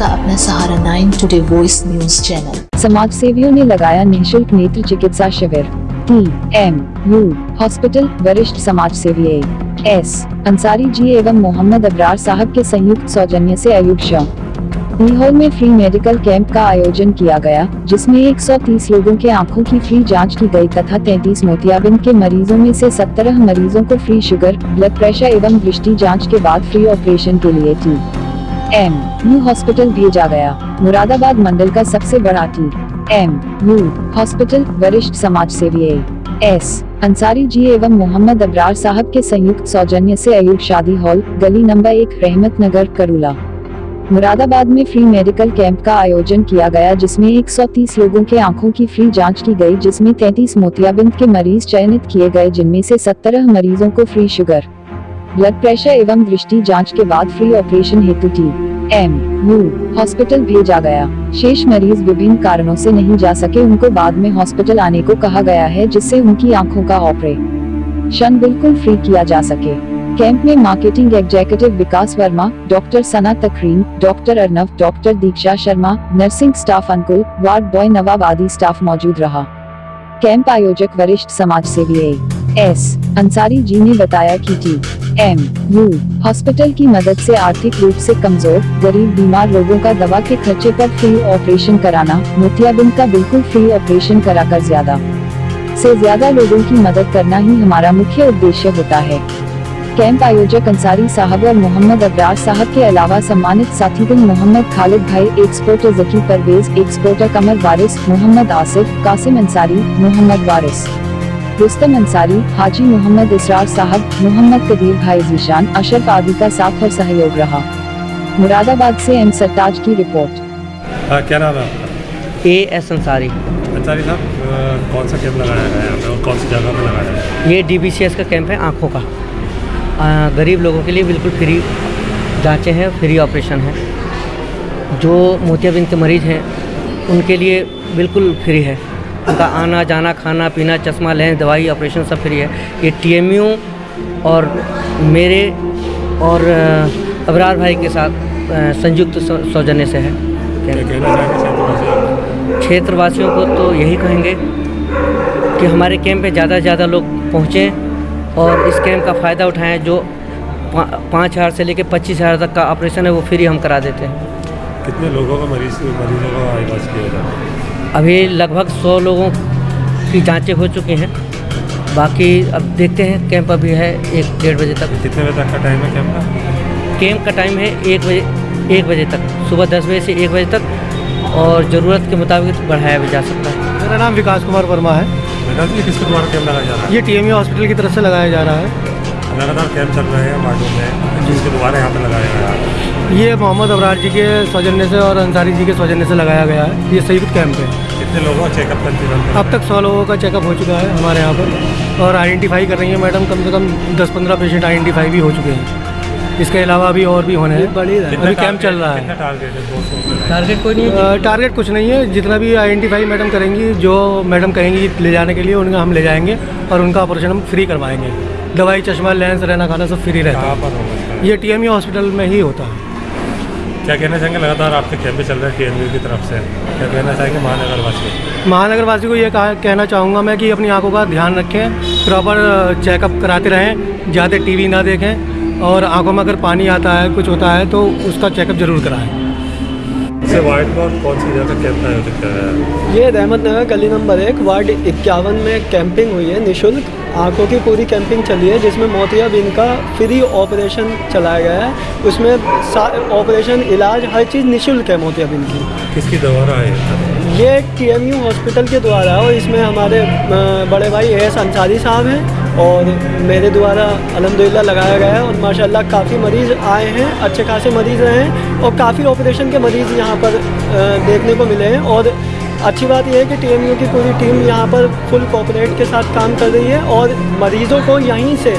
आपका अपना Sahara nine today voice news channel समाज सेवियों ने लगाया निःशुल्क नेत्र चिकित्सा शिविर। टी एम यू हॉस्पिटल वरिष्ठ समाज सेवी एस अंसारी जी एवं मोहम्मद अबरार साहब के संयुक्त सौजन्य से अयुब शाह सीहोर में फ्री मेडिकल कैंप का आयोजन किया गया, जिसमें 130 लोगों के आँखों की फ्री जाँच की गई तथा 33 मोतियाबिंद के मरीजों में से 17 मरीजों को फ्री शुगर ब्लड प्रेशर एवं दृष्टि जाँच के बाद फ्री ऑपरेशन के लिए टी एम यू हॉस्पिटल भेजा गया। मुरादाबाद मंडल का सबसे बड़ा टी एम यू हॉस्पिटल वरिष्ठ समाज सेवी एस अंसारी जी एवं मोहम्मद अबरार साहब के संयुक्त सौजन्य से अयूब शादी हॉल, गली नंबर एक रहमत नगर करूला। मुरादाबाद में फ्री मेडिकल कैंप का आयोजन किया गया, जिसमें 130 लोगों के आँखों की फ्री जाँच की गई, जिसमें 33 मोतियाबिंद के मरीज़ चयनित किए गए, जिनमें से 17 मरीजों को फ्री शुगर, ब्लड प्रेशर एवं दृष्टि जाँच के बाद फ्री ऑपरेशन हेतु टी। एम यू हॉस्पिटल भेजा गया। शेष मरीज़ विभिन्न कारणों से नहीं जा सके, उनको बाद में हॉस्पिटल आने को कहा गया है, जिससे उनकी आँखों का ऑपरेशन बिल्कुल फ्री किया जा सके। कैंप में marketing executive Vikas Verma doctor Sana Takreem doctor Arnav doctor Diksha Sharma nursing staff Ankul, ward boy Nawab आदि स्टाफ मौजूद रहा। कैंप आयोजक वरिष्ठ समाज सेवी एस अंसारी जी ने बताया कि टी एम यू हॉस्पिटल की मदद से आर्थिक रूप से कमज़ोर, गरीब, बीमार लोगों का दवा के खर्चे पर फ्री ऑपरेशन कराना, मोतियाबिंद का बिल्कुल फ्री ऑपरेशन कराकर ज़्यादा। से ज़्यादा लोगों की मदद करना ही हमारा मुख्य उद्देश्य होता है। कैंप आयोजक अंसारी साहब और मोहम्मद अबरार साहब के अलावा सम्मानित साथी साथीगण मोहम्मद खालिद भाई एक्सपोर्टर जकी परवेज एक्सपोर्टर कमर वारिस, मोहम्मद आसिफ, कासिम अंसारी, मोहम्मद वारिस। रुस्तम अंसारी हाजी मोहम्मद इसरार साहब मोहम्मद कदीर भाई जीशान अशरफ आदि का साथ और सहयोग रहा। मुरादाबाद से एम सरताज की रिपोर्ट। हाँ क्या नाम है आपका? A S Ansari. अंसारी साहब कौन सा कैंप लगाया है और कौन सी जगह लगाया है? ये का कैंप है आँखों का। आ, गरीब लोगों के लिए बिल्कुल फ्री जाँचें हैं फ्री ऑपरेशन है। जो मोतियाबिंद के मरीज़ हैं उनके लिए बिल्कुल फ्री है। उनका आना, जाना, खाना, पीना, चश्मा, लें, दवाई, ऑपरेशन सब फ्री है। ये टीएमयू और मेरे और अबरार भाई के साथ संयुक्त सौजन्य से है। क्षेत्रवासियों को तो यही कहेंगे कि हमारे कैंप पे ज़्यादा से ज़्यादा लोग पहुँचें और इस कैंप का फ़ायदा उठाएँ जो पाँच हज़ार से लेकर पच्चीस हज़ार तक का ऑपरेशन है, वो फ्री हम करा देते हैं। कितने लोगों का मरीज़, मरीजों का इलाज किया जा रहा है? अभी लगभग सौ लोगों की जांचें हो चुकी हैं। बाकी अब देखते हैं कैंप अभी है एक डेढ़ बजे तक। कितने बजे तक का टाइम है कैंप का? कैंप का टाइम है एक बजे एक बजे तक। सुबह दस बजे से एक बजे तक और ज़रूरत के मुताबिक बढ़ाया भी जा सकता है। मेरा नाम विकास कुमार वर्मा है। जी किसके द्वारा कैंप लगाया जा रहा है? ये टीएमयू हॉस्पिटल की तरफ़ से लगाया जा रहा है। लगातार कैंप चल रहे हैं वार्डों में। जिसके द्वारा यहाँ पर लगाया जा रहा है? ये मोहम्मद अबरार जी के सौजन्य से और अंसारी जी के सौजन्य से लगाया गया है। ये संयुक्त कैंप है। कितने लोगों का चेकअप करते हैं अब तक सौ लोगों का चेकअप हो चुका है हमारे यहाँ पर और आइडेंटिफाई कर रही है मैडम कम से कम दस पंद्रह पेशेंट आइडेंटिफाई भी हो चुके हैं। इसके अलावा अभी और भी होने हैं। अभी कैंप चल रहा है। टारगेट है? कोई नहीं टारगेट कुछ नहीं है। जितना भी आइडेंटिफाई मैडम करेंगी जो मैडम कहेंगी ले जाने के लिए उनका हम ले जाएँगे और उनका ऑपरेशन हम फ्री करवाएँगे। दवाई चश्मा लेंस रहना खाना सब फ्री रहता है। ये टी हॉस्पिटल में ही होता है। क्या कहना चाहेंगे? लगातार आपके कैंप चल रहे हैं टी की तरफ़ से। क्या कहना चाहेंगे महानगर वासी महानगर वासी को ये कहा कहना चाहूँगा मैं कि अपनी आँखों का ध्यान रखें प्रॉपर चेकअप कराते रहें ज़्यादा टीवी ना देखें और आँखों में अगर पानी आता है कुछ होता है तो उसका चेकअप ज़रूर कराएँ। से वार्ड में कौन सी जगह कैंप आयोजित कर रहा है? ये रहमत नगर गली नंबर एक वार्ड इक्यावन में कैंपिंग हुई है निशुल्क। आँखों की पूरी कैंपिंग चली है जिसमें मोतिया मोतियाबिंद का फ्री ऑपरेशन चलाया गया है। उसमें ऑपरेशन इलाज हर चीज़ निशुल्क है मोतिया मोतियाबिंद की। किसकी द्वारा है ये टी हॉस्पिटल के द्वारा है और इसमें हमारे बड़े भाई एस अंसारी साहब हैं और मेरे द्वारा अलहमदिल्ला लगाया गया है और माशाल्लाह काफ़ी मरीज़ आए हैं अच्छे खासे मरीज़ रहे हैं और काफ़ी ऑपरेशन के मरीज़ यहाँ पर देखने को मिले हैं और अच्छी बात यह है कि टीएमयू की पूरी टीम यहाँ पर फुल कॉपरेट के साथ काम कर रही है और मरीज़ों को यहीं से